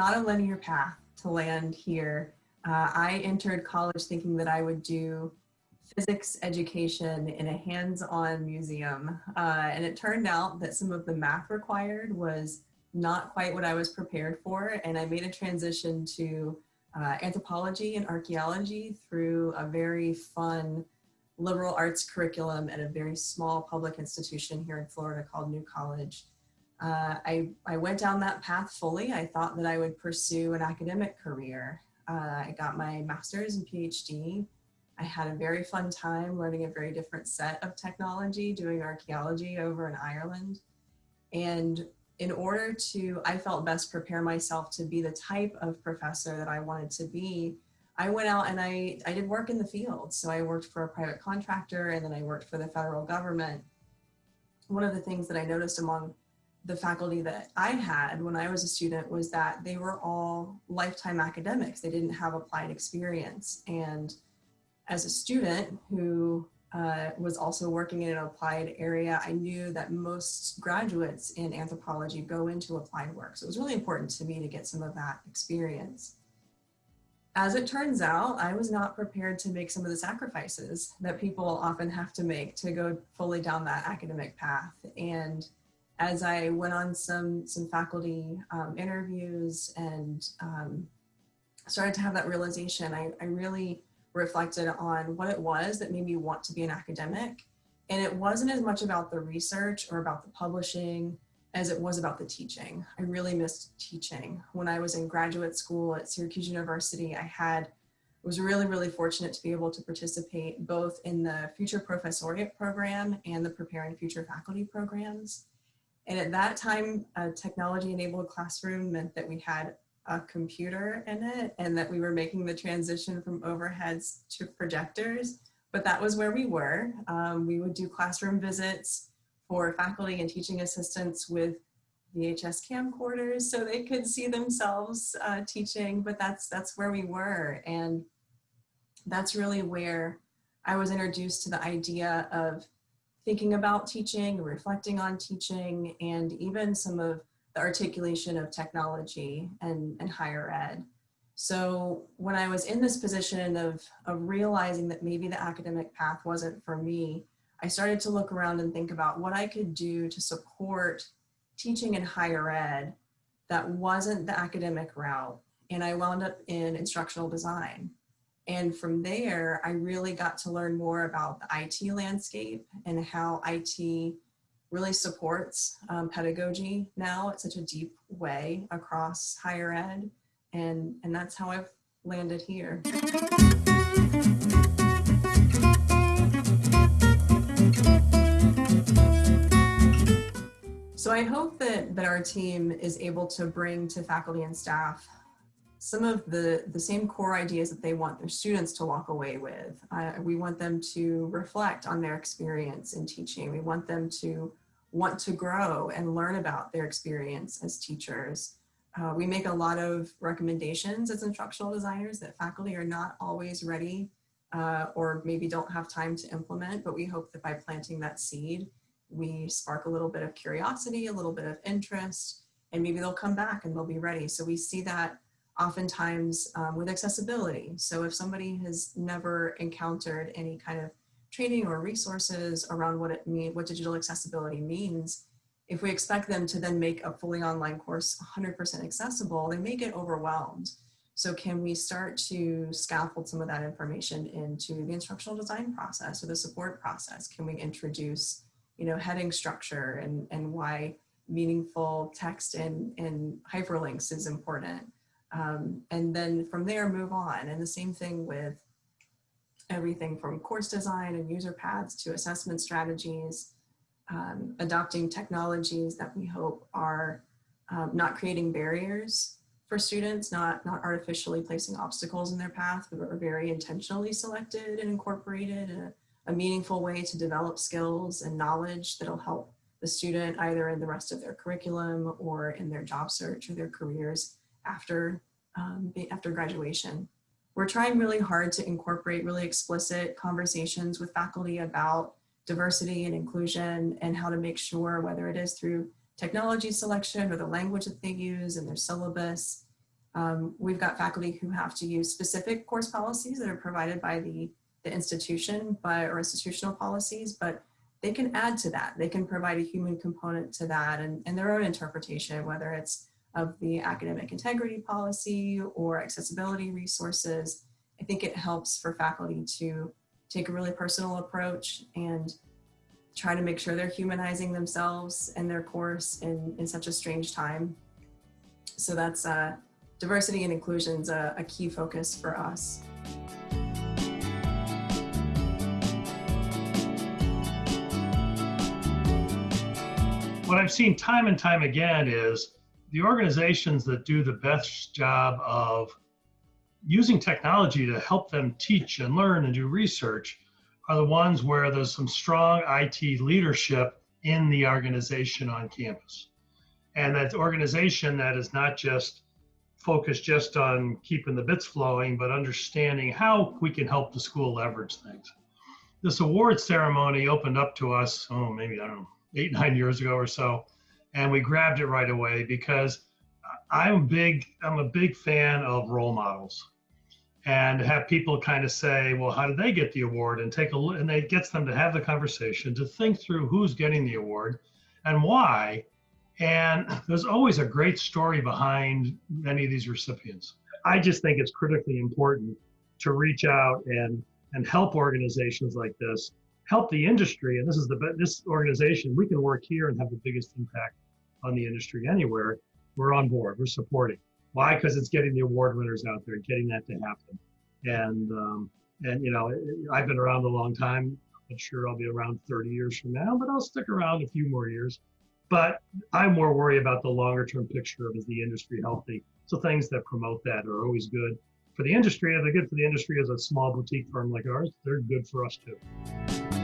not a linear path to land here. Uh, I entered college thinking that I would do physics education in a hands-on museum. Uh, and it turned out that some of the math required was not quite what I was prepared for. And I made a transition to uh, anthropology and archaeology through a very fun liberal arts curriculum at a very small public institution here in Florida called New College. Uh, I, I went down that path fully. I thought that I would pursue an academic career. Uh, I got my master's and PhD. I had a very fun time learning a very different set of technology, doing archaeology over in Ireland. And in order to, I felt best prepare myself to be the type of professor that I wanted to be, I went out and I, I did work in the field. So I worked for a private contractor and then I worked for the federal government. One of the things that I noticed among the faculty that I had when I was a student was that they were all lifetime academics. They didn't have applied experience. And as a student who uh, was also working in an applied area, I knew that most graduates in anthropology go into applied work. So it was really important to me to get some of that experience. As it turns out, I was not prepared to make some of the sacrifices that people often have to make to go fully down that academic path. And as I went on some, some faculty um, interviews and um, started to have that realization, I, I really reflected on what it was that made me want to be an academic. And it wasn't as much about the research or about the publishing as it was about the teaching. I really missed teaching. When I was in graduate school at Syracuse University, I had was really, really fortunate to be able to participate both in the Future Professoriate program and the Preparing Future Faculty programs. And at that time, a technology-enabled classroom meant that we had a computer in it and that we were making the transition from overheads to projectors. But that was where we were. Um, we would do classroom visits for faculty and teaching assistants with VHS camcorders so they could see themselves uh, teaching, but that's, that's where we were. And that's really where I was introduced to the idea of thinking about teaching, reflecting on teaching, and even some of the articulation of technology and, and higher ed. So when I was in this position of, of realizing that maybe the academic path wasn't for me, I started to look around and think about what I could do to support teaching in higher ed that wasn't the academic route. And I wound up in instructional design. And from there, I really got to learn more about the IT landscape and how IT really supports um, pedagogy now at such a deep way across higher ed. And, and that's how I've landed here. So I hope that, that our team is able to bring to faculty and staff some of the, the same core ideas that they want their students to walk away with. Uh, we want them to reflect on their experience in teaching. We want them to want to grow and learn about their experience as teachers. Uh, we make a lot of recommendations as instructional designers that faculty are not always ready uh, or maybe don't have time to implement, but we hope that by planting that seed, we spark a little bit of curiosity, a little bit of interest, and maybe they'll come back and they'll be ready. So we see that oftentimes um, with accessibility. So if somebody has never encountered any kind of training or resources around what it mean, what digital accessibility means, if we expect them to then make a fully online course 100% accessible, they may get overwhelmed. So can we start to scaffold some of that information into the instructional design process or the support process? Can we introduce, you know, heading structure and, and why meaningful text and, and hyperlinks is important? Um, and then from there move on. And the same thing with everything from course design and user paths to assessment strategies, um, adopting technologies that we hope are um, not creating barriers for students, not, not artificially placing obstacles in their path, but are very intentionally selected and incorporated in a, a meaningful way to develop skills and knowledge that'll help the student either in the rest of their curriculum or in their job search or their careers after, um, after graduation. We're trying really hard to incorporate really explicit conversations with faculty about diversity and inclusion and how to make sure whether it is through technology selection or the language that they use and their syllabus, Um, we've got faculty who have to use specific course policies that are provided by the, the institution but, or institutional policies, but they can add to that. They can provide a human component to that and, and their own interpretation, whether it's of the academic integrity policy or accessibility resources. I think it helps for faculty to take a really personal approach and try to make sure they're humanizing themselves and their course in, in such a strange time. So that's uh, diversity and inclusion is a, a key focus for us. What I've seen time and time again is the organizations that do the best job of using technology to help them teach and learn and do research are the ones where there's some strong IT leadership in the organization on campus. And that organization that is not just focused just on keeping the bits flowing, but understanding how we can help the school leverage things. This award ceremony opened up to us, oh, maybe, I don't know, eight, nine years ago or so. And we grabbed it right away because I'm big, I'm a big fan of role models and have people kind of say, well, how did they get the award? And take a look, and it gets them to have the conversation, to think through who's getting the award and why. And there's always a great story behind many of these recipients. I just think it's critically important to reach out and and help organizations like this, help the industry. And this is the this organization we can work here and have the biggest impact on the industry anywhere. We're on board. We're supporting. Why? Because it's getting the award winners out there, getting that to happen. And um, and you know, I've been around a long time. I'm sure I'll be around 30 years from now, but I'll stick around a few more years. But I'm more worried about the longer term picture of is the industry healthy? So things that promote that are always good for the industry. If they're good for the industry as a small boutique firm like ours, they're good for us too.